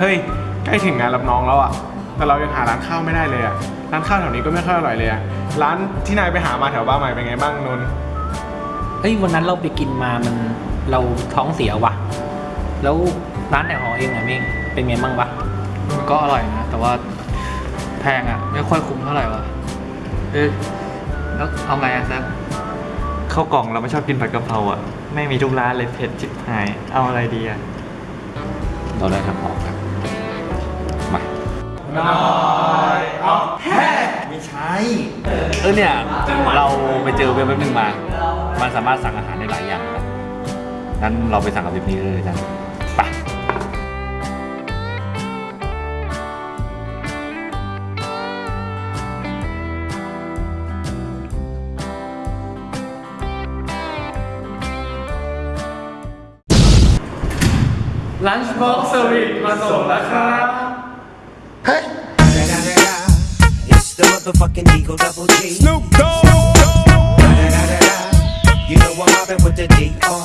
เฮ้ย ใกล้ถึงงานรับน้องแล้วอะแต่เรายังหาร้านข้าวไม่ได้เลยอะร้านข้าวแถวนี้ก็ไม่ค่อยอร่อยเลยอะร้านที่นายไปหามาแถวบ้านใหม่เป็นไงบ้างนนท์เฮ้ยวันนั้นเราไปกินมามันเราท้องเสียว่ะแล้วร้านแถวหอเองอะเม่งเป็นไงบ้างวะมันก็อร่อยนะ แต่ว่าแพงอะไม่ค่อยคุ้มเท่าไหร่วะเอ๊ะแล้วเอาไงอะแซมข้าวกล่องเราไม่ชอบกินผัดกะเพราอะไม่มีทุกร้านเลยเผ็ดชิบหาย เอาอะไรดีอะเราได้ทางออกครับมา ไม่ใช่เออเนี่ย เราไปเจอเว็บเว็บหนึ่งมา มันสามารถสั่งอาหารได้หลายอย่างนะงั้นเราไปสั่งกับเว็บนี้เลยกันไปลันช์บ็อกซ์เซอร์วิสมาส่งแล้วครับ motherfucking Eagle Double G. Snoop Dogg. You know I'm mobbing with the D.R.E.